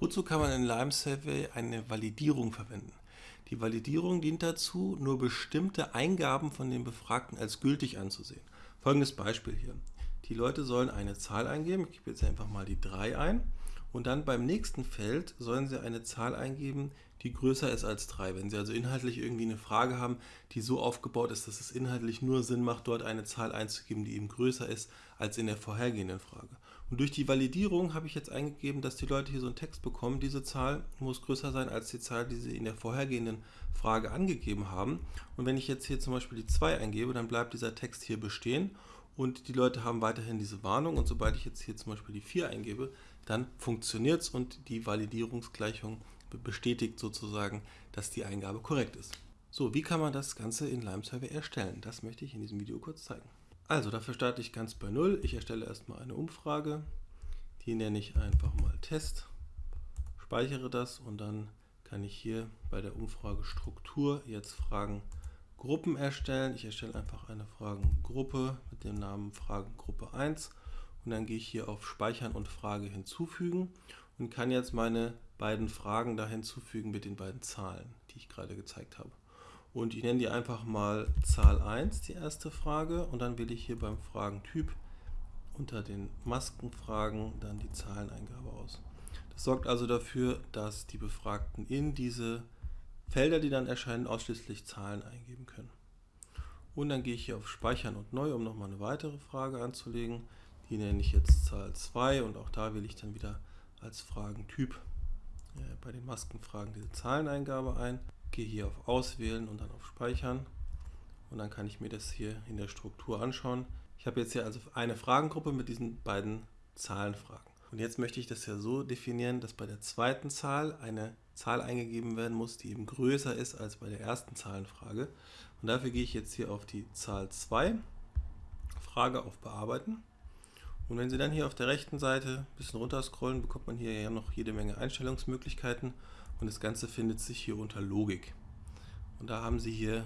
Wozu kann man in Lime Survey eine Validierung verwenden? Die Validierung dient dazu, nur bestimmte Eingaben von den Befragten als gültig anzusehen. Folgendes Beispiel hier. Die Leute sollen eine Zahl eingeben, ich gebe jetzt einfach mal die 3 ein, und dann beim nächsten Feld sollen sie eine Zahl eingeben, die größer ist als 3. Wenn Sie also inhaltlich irgendwie eine Frage haben, die so aufgebaut ist, dass es inhaltlich nur Sinn macht, dort eine Zahl einzugeben, die eben größer ist als in der vorhergehenden Frage. Und durch die Validierung habe ich jetzt eingegeben, dass die Leute hier so einen Text bekommen, diese Zahl muss größer sein als die Zahl, die sie in der vorhergehenden Frage angegeben haben. Und wenn ich jetzt hier zum Beispiel die 2 eingebe, dann bleibt dieser Text hier bestehen und die Leute haben weiterhin diese Warnung und sobald ich jetzt hier zum Beispiel die 4 eingebe, dann funktioniert es und die Validierungsgleichung bestätigt sozusagen, dass die Eingabe korrekt ist. So, wie kann man das Ganze in Lime Survey erstellen? Das möchte ich in diesem Video kurz zeigen. Also, dafür starte ich ganz bei Null. Ich erstelle erstmal eine Umfrage. Die nenne ich einfach mal Test. Speichere das und dann kann ich hier bei der Umfrage Struktur jetzt Fragen Gruppen erstellen. Ich erstelle einfach eine Fragengruppe mit dem Namen Fragengruppe 1 und dann gehe ich hier auf Speichern und Frage hinzufügen und kann jetzt meine beiden Fragen da hinzufügen mit den beiden Zahlen, die ich gerade gezeigt habe. Und ich nenne die einfach mal Zahl 1, die erste Frage, und dann wähle ich hier beim Fragentyp unter den Maskenfragen dann die Zahleneingabe aus. Das sorgt also dafür, dass die Befragten in diese Felder, die dann erscheinen, ausschließlich Zahlen eingeben können. Und dann gehe ich hier auf Speichern und Neu, um nochmal eine weitere Frage anzulegen. Die nenne ich jetzt Zahl 2 und auch da wähle ich dann wieder als Fragentyp äh, bei den Maskenfragen diese Zahleneingabe ein. Gehe hier auf Auswählen und dann auf Speichern und dann kann ich mir das hier in der Struktur anschauen. Ich habe jetzt hier also eine Fragengruppe mit diesen beiden Zahlenfragen. Und jetzt möchte ich das ja so definieren, dass bei der zweiten Zahl eine Zahl eingegeben werden muss, die eben größer ist als bei der ersten Zahlenfrage. Und dafür gehe ich jetzt hier auf die Zahl 2, Frage auf Bearbeiten. Und wenn Sie dann hier auf der rechten Seite ein bisschen runter scrollen, bekommt man hier ja noch jede Menge Einstellungsmöglichkeiten und das Ganze findet sich hier unter Logik. Und da haben Sie hier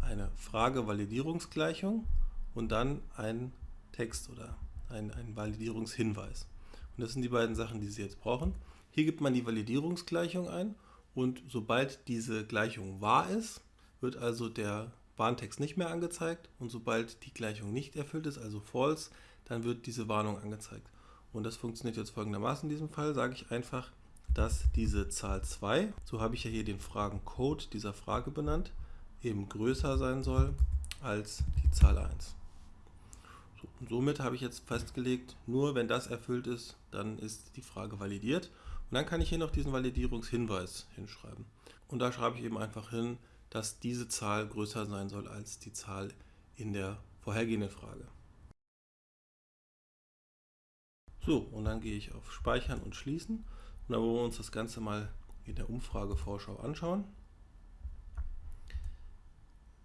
eine Frage-Validierungsgleichung und dann einen Text oder einen, einen Validierungshinweis. Und das sind die beiden Sachen, die Sie jetzt brauchen. Hier gibt man die Validierungsgleichung ein und sobald diese Gleichung wahr ist, wird also der Warntext nicht mehr angezeigt und sobald die Gleichung nicht erfüllt ist, also false, dann wird diese Warnung angezeigt. Und das funktioniert jetzt folgendermaßen in diesem Fall, sage ich einfach, dass diese Zahl 2, so habe ich ja hier den Fragencode dieser Frage benannt, eben größer sein soll als die Zahl 1. So, und somit habe ich jetzt festgelegt, nur wenn das erfüllt ist, dann ist die Frage validiert. Und dann kann ich hier noch diesen Validierungshinweis hinschreiben. Und da schreibe ich eben einfach hin, dass diese Zahl größer sein soll als die Zahl in der vorhergehenden Frage. So, und dann gehe ich auf Speichern und Schließen. Und dann wollen wir uns das Ganze mal in der Umfragevorschau anschauen.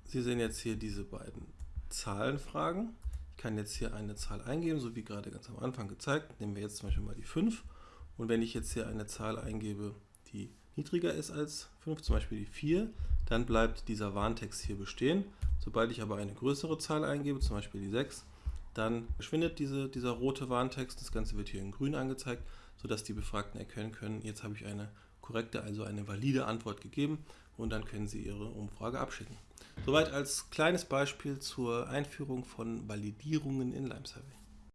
Sie sehen jetzt hier diese beiden Zahlenfragen. Ich kann jetzt hier eine Zahl eingeben, so wie gerade ganz am Anfang gezeigt. Nehmen wir jetzt zum Beispiel mal die 5. Und wenn ich jetzt hier eine Zahl eingebe, die niedriger ist als 5, zum Beispiel die 4, dann bleibt dieser Warntext hier bestehen. Sobald ich aber eine größere Zahl eingebe, zum Beispiel die 6, dann verschwindet diese, dieser rote Warntext. Das Ganze wird hier in grün angezeigt, sodass die Befragten erkennen können, jetzt habe ich eine korrekte, also eine valide Antwort gegeben und dann können sie ihre Umfrage abschicken. Soweit als kleines Beispiel zur Einführung von Validierungen in Lime Survey.